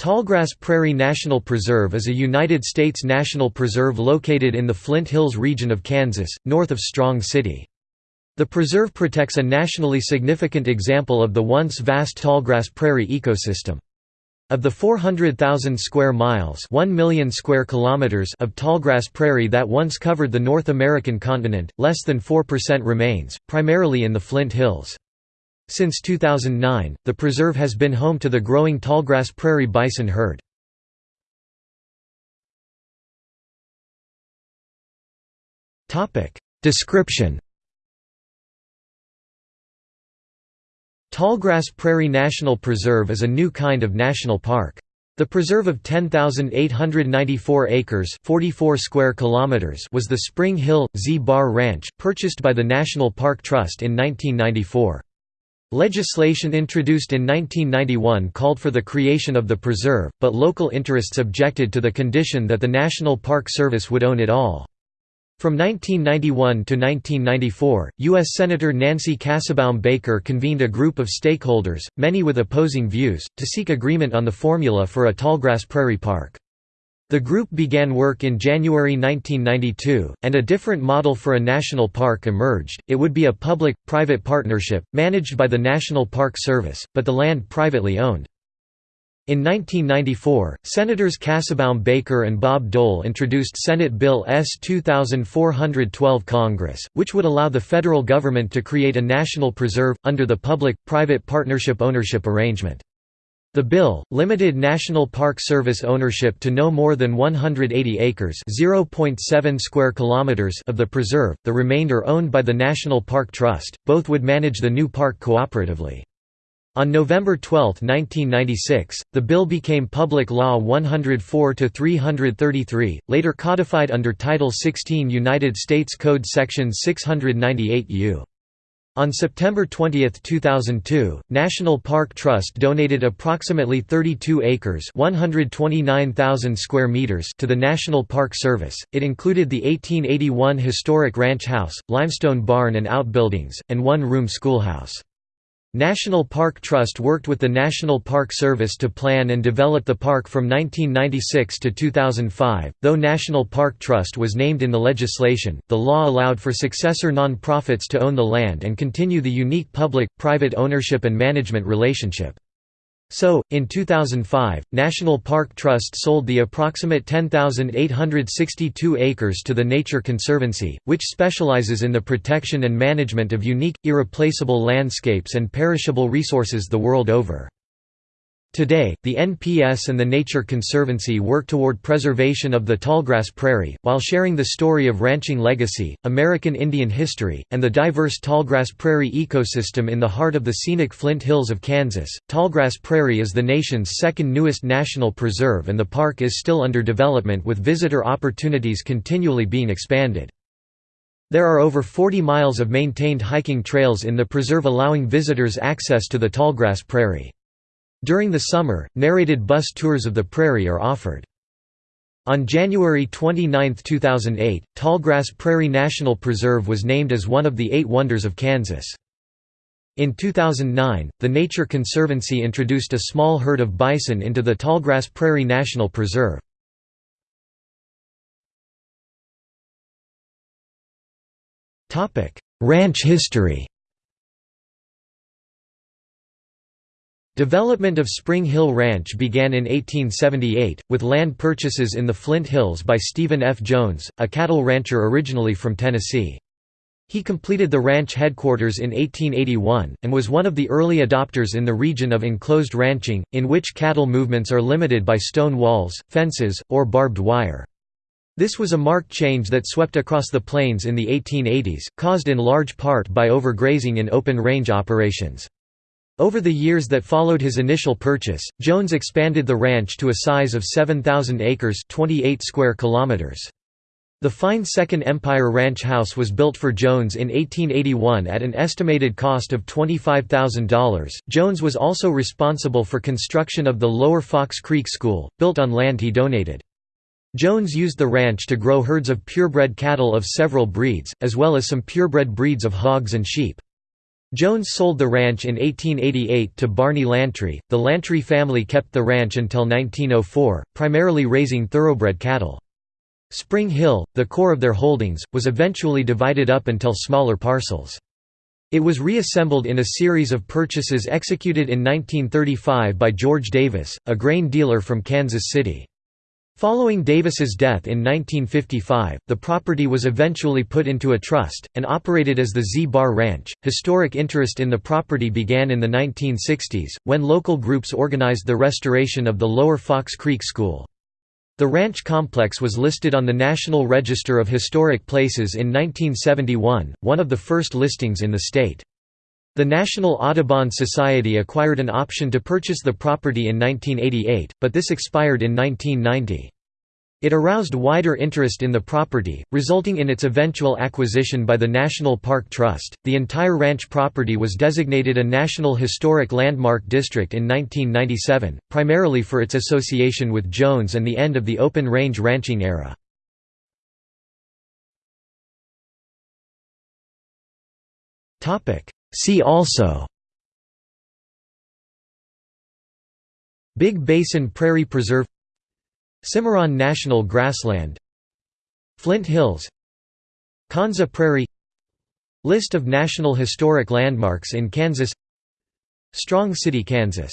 Tallgrass Prairie National Preserve is a United States national preserve located in the Flint Hills region of Kansas, north of Strong City. The preserve protects a nationally significant example of the once vast tallgrass prairie ecosystem. Of the 400,000 square miles 1 million square kilometers of tallgrass prairie that once covered the North American continent, less than 4% remains, primarily in the Flint Hills. Since 2009, the preserve has been home to the growing tallgrass prairie bison herd. Description Tallgrass Prairie National Preserve is a new kind of national park. The preserve of 10,894 acres 44 square kilometers was the Spring Hill, Z-Bar Ranch, purchased by the National Park Trust in 1994. Legislation introduced in 1991 called for the creation of the preserve, but local interests objected to the condition that the National Park Service would own it all. From 1991 to 1994, U.S. Senator Nancy Kassebaum Baker convened a group of stakeholders, many with opposing views, to seek agreement on the formula for a tallgrass prairie park. The group began work in January 1992, and a different model for a national park emerged. It would be a public private partnership, managed by the National Park Service, but the land privately owned. In 1994, Senators Kassebaum Baker and Bob Dole introduced Senate Bill S. 2412 Congress, which would allow the federal government to create a national preserve, under the public-private partnership ownership arrangement. The bill, limited National Park Service ownership to no more than 180 acres (0.7 square kilometers) of the preserve, the remainder owned by the National Park Trust. Both would manage the new park cooperatively. On November 12, 1996, the bill became Public Law 104-333, later codified under Title 16 United States Code Section 698 U. On September 20, 2002, National Park Trust donated approximately 32 acres (129,000 square meters) to the National Park Service. It included the 1881 historic ranch house, limestone barn and outbuildings, and one-room schoolhouse. National Park Trust worked with the National Park Service to plan and develop the park from 1996 to 2005. Though National Park Trust was named in the legislation, the law allowed for successor non-profits to own the land and continue the unique public-private ownership and management relationship. So, in 2005, National Park Trust sold the approximate 10,862 acres to the Nature Conservancy, which specializes in the protection and management of unique, irreplaceable landscapes and perishable resources the world over. Today, the NPS and the Nature Conservancy work toward preservation of the tallgrass prairie, while sharing the story of ranching legacy, American Indian history, and the diverse tallgrass prairie ecosystem in the heart of the scenic Flint Hills of Kansas. Tallgrass Prairie is the nation's second newest national preserve and the park is still under development with visitor opportunities continually being expanded. There are over 40 miles of maintained hiking trails in the preserve allowing visitors access to the tallgrass prairie. During the summer, narrated bus tours of the prairie are offered. On January 29, 2008, Tallgrass Prairie National Preserve was named as one of the eight wonders of Kansas. In 2009, the Nature Conservancy introduced a small herd of bison into the Tallgrass Prairie National Preserve. Ranch history Development of Spring Hill Ranch began in 1878, with land purchases in the Flint Hills by Stephen F. Jones, a cattle rancher originally from Tennessee. He completed the ranch headquarters in 1881, and was one of the early adopters in the region of enclosed ranching, in which cattle movements are limited by stone walls, fences, or barbed wire. This was a marked change that swept across the plains in the 1880s, caused in large part by overgrazing in open-range operations. Over the years that followed his initial purchase, Jones expanded the ranch to a size of 7,000 acres 28 square kilometers. The fine Second Empire Ranch House was built for Jones in 1881 at an estimated cost of $25,000. Jones was also responsible for construction of the Lower Fox Creek School, built on land he donated. Jones used the ranch to grow herds of purebred cattle of several breeds, as well as some purebred breeds of hogs and sheep. Jones sold the ranch in 1888 to Barney Lantry. The Lantry family kept the ranch until 1904, primarily raising thoroughbred cattle. Spring Hill, the core of their holdings, was eventually divided up until smaller parcels. It was reassembled in a series of purchases executed in 1935 by George Davis, a grain dealer from Kansas City. Following Davis's death in 1955, the property was eventually put into a trust, and operated as the Z-Bar Ranch. Historic interest in the property began in the 1960s, when local groups organized the restoration of the Lower Fox Creek School. The ranch complex was listed on the National Register of Historic Places in 1971, one of the first listings in the state. The National Audubon Society acquired an option to purchase the property in 1988, but this expired in 1990. It aroused wider interest in the property, resulting in its eventual acquisition by the National Park Trust. The entire ranch property was designated a National Historic Landmark District in 1997, primarily for its association with Jones and the end of the open range ranching era. Topic: See also Big Basin Prairie Preserve Cimarron National Grassland Flint Hills Konza Prairie List of National Historic Landmarks in Kansas Strong City, Kansas